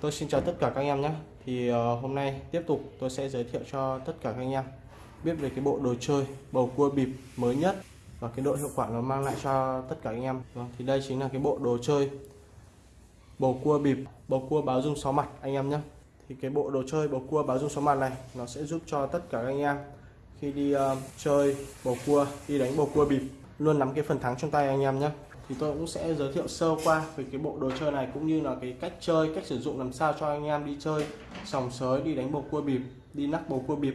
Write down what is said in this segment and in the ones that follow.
Tôi xin chào tất cả các anh em nhé. Thì uh, hôm nay tiếp tục tôi sẽ giới thiệu cho tất cả các anh em biết về cái bộ đồ chơi bầu cua bịp mới nhất và cái độ hiệu quả nó mang lại cho tất cả anh em. Vâng, thì đây chính là cái bộ đồ chơi bầu cua bịp, bầu cua báo dung sáu mặt anh em nhé. Thì cái bộ đồ chơi bầu cua báo dung sáu mặt này nó sẽ giúp cho tất cả các anh em khi đi uh, chơi bầu cua, đi đánh bầu cua bịp luôn nắm cái phần thắng trong tay anh em nhé thì tôi cũng sẽ giới thiệu sơ qua về cái bộ đồ chơi này cũng như là cái cách chơi cách sử dụng làm sao cho anh em đi chơi sòng sới đi đánh bầu cua bịp đi nắc bầu cua bịp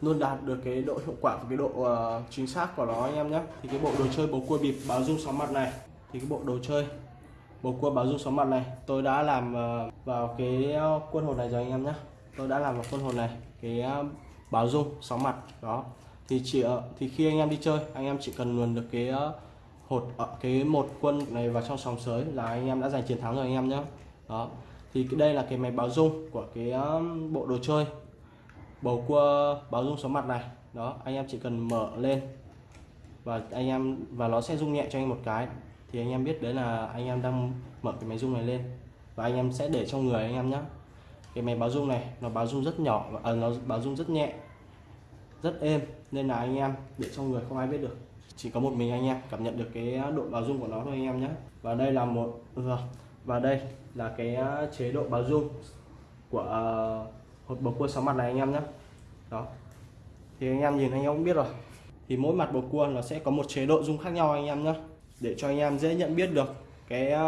luôn đạt được cái độ hiệu quả và cái độ uh, chính xác của nó anh em nhé. Thì cái bộ đồ chơi bầu cua bịp báo dung sóng mặt này thì cái bộ đồ chơi bầu cua báo dung sóng mặt này tôi đã làm uh, vào cái ờ, quân hồn này rồi anh em nhé. Tôi đã làm vào quân hồn này cái uh, báo dung sóng mặt đó. Thì chỉ uh, thì khi anh em đi chơi anh em chỉ cần luồn được cái uh, hột ở cái một quân này vào trong sòng sới là anh em đã giành chiến thắng rồi anh em nhé đó. Thì cái đây là cái máy báo dung của cái bộ đồ chơi. Bầu cua báo dung số mặt này. Đó anh em chỉ cần mở lên. Và anh em và nó sẽ rung nhẹ cho anh một cái. Thì anh em biết đấy là anh em đang mở cái máy rung này lên. Và anh em sẽ để trong người anh em nhé cái máy báo rung này nó báo rung rất nhỏ và à, nó báo rung rất nhẹ rất êm. Nên là anh em để trong người không ai biết được chỉ có một mình anh em, cảm nhận được cái độ báo dung của nó thôi anh em nhé. Và đây là một vâng, và đây là cái à, chế độ báo dung của hộp hột bầu cua sáu mặt này anh em nhé. Đó. Thì anh em nhìn anh em cũng biết rồi. Thì mỗi mặt bầu cua nó sẽ có một chế độ dung khác nhau anh em nhé. Để cho anh em dễ nhận biết được cái à,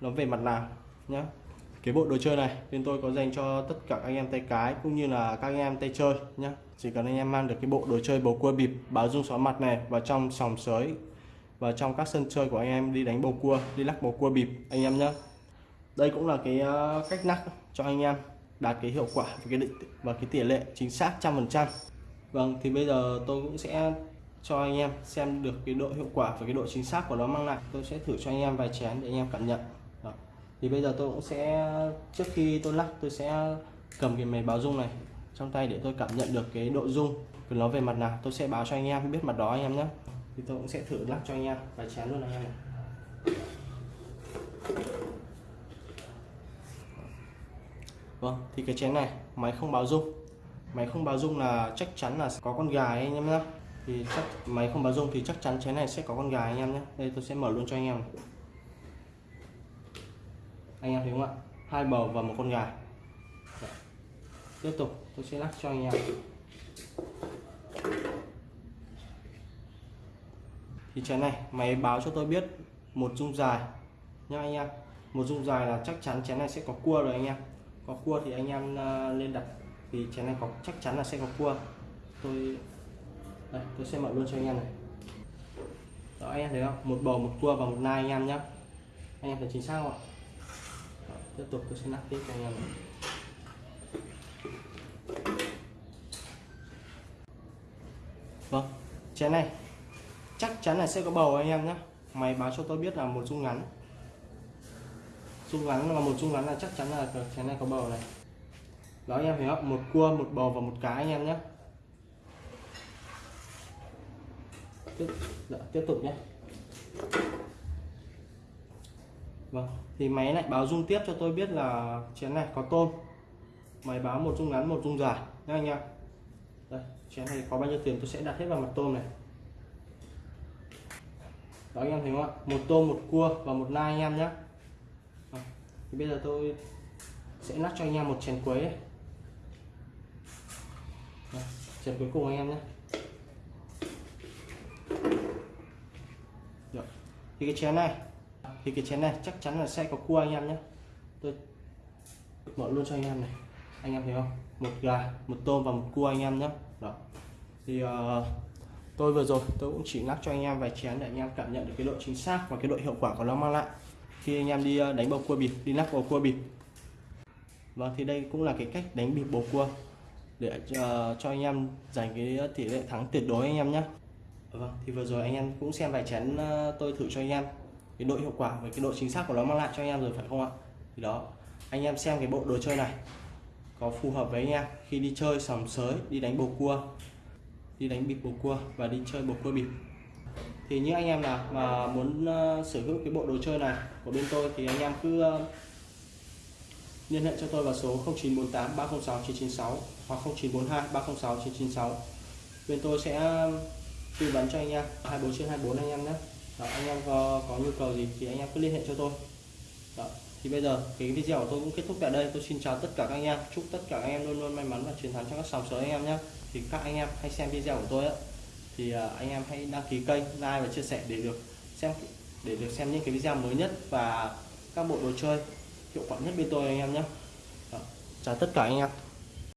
nó về mặt nào nhé. Cái bộ đồ chơi này bên tôi có dành cho tất cả anh em tay cái cũng như là các anh em tay chơi nhé chỉ cần anh em mang được cái bộ đồ chơi bầu cua bịp, báo dung xóa mặt này, vào trong sòng sới và trong các sân chơi của anh em đi đánh bầu cua, đi lắc bầu cua bịp, anh em nhé đây cũng là cái ờ, cách lắc cho anh em đạt cái hiệu quả và cái định, và cái tỷ lệ chính xác trăm phần trăm. Vâng thì bây giờ tôi cũng sẽ cho anh em xem được cái độ hiệu quả và cái độ chính xác của nó mang lại. Tôi sẽ thử cho anh em vài chén để anh em cảm nhận. Đó. thì bây giờ tôi cũng sẽ, trước khi tôi lắc, tôi sẽ cầm cái máy báo dung này trong tay để tôi cảm nhận được cái độ rung của nó về mặt nào. Tôi sẽ báo cho anh em biết mặt đó anh em nhé. Thì tôi cũng sẽ thử lắc cho anh em vài chén luôn anh em này vâng thì cái chén này, máy không báo rung. Máy không báo rung là chắc chắn là có con gà anh em nhé. Thì chắc, máy không báo rung thì chắc chắn chén này sẽ có con gà anh em nhé. Đây, tôi sẽ mở luôn cho anh em anh em thấy không ạ? Hai bầu và một con gà tiếp tục tôi sẽ lắc cho anh em. Thì chén này máy báo cho tôi biết một dung dài nha anh em. Một dung dài là chắc chắn chén này sẽ có cua rồi anh em. Có cua thì anh em à, lên đặt. Thì chén này có chắc chắn là sẽ có cua. Tôi đây tôi sẽ mở luôn cho anh em này. Đó anh em thấy không? Một bầu một cua và một nai anh em nhé anh em thấy chính xác không ạ? Đó, tiếp tục tôi sẽ lắc tiếp cho anh em này. Vâng chén này. Chắc chắn là sẽ có bầu anh em nhé máy báo cho tôi biết là một dung ngắn. Dung ngắn là một dung ngắn là chắc chắn là chén này có bầu này. Đó anh em thấy không? Một cua một bầu và một cá anh em nhé tiếp, dạ, tiếp tục nhé vâng thì máy lại báo dung tiếp cho tôi biết là chén này có tôm. Máy báo một dung ngắn một dung dài. Nhá anh em đây, chén này có bao nhiêu tiền tôi sẽ đặt hết vào mặt tôm này. Đó, anh em thấy không ạ? Một tôm, một cua và một nai anh em nhé thì bây giờ tôi sẽ lắc cho anh em một chén quấy ấy. chén cuối cùng anh em nhé Được. thì cái chén này, thì cái chén này chắc chắn là sẽ có cua anh em nhé tôi mở luôn cho anh em này anh em thấy không một gà một tôm và một cua anh em nhé đó thì uh, tôi vừa rồi tôi cũng chỉ lắc cho anh em vài chén để anh em cảm nhận được cái độ chính xác và cái độ hiệu quả của nó mang lại khi anh em đi đánh bầu cua bịp đi lắc bầu cua bịp và thì đây cũng là cái cách đánh bịp bầu cua để uh, cho anh em giành cái tỷ lệ thắng tuyệt đối anh em nhé vâng thì vừa rồi anh em cũng xem vài chén uh, tôi thử cho anh em cái độ hiệu quả và cái độ chính xác của nó mang lại cho anh em rồi phải không ạ thì đó anh em xem cái bộ đồ chơi này có phù hợp với anh em. Khi đi chơi sòng sới đi đánh bầu cua đi đánh bịp bầu cua và đi chơi bầu cua bịp. Thì những anh em nào mà muốn ờ, sở hữu cái bộ đồ chơi này của bên tôi thì anh em cứ ờ, liên hệ cho tôi vào số 0948 306 996 hoặc 0942 306 996 bên tôi sẽ ờ, tư vấn cho anh em. 24 trên 24 anh em nhé. Đó, anh em có, có nhu cầu gì thì anh em cứ liên hệ cho tôi. Đó thì bây giờ, cái video của tôi cũng kết thúc tại đây. Tôi xin chào tất cả các anh em. Chúc tất cả các anh em luôn luôn may mắn và chiến thắng trong các sòng sới anh em nhé. Thì các anh em hãy xem video của tôi á. Thì à, anh em hãy đăng ký kênh, like và chia sẻ để được xem, để được xem những cái video mới nhất và các bộ đồ chơi hiệu quả nhất bên tôi anh em nhé. Chào tất cả anh em.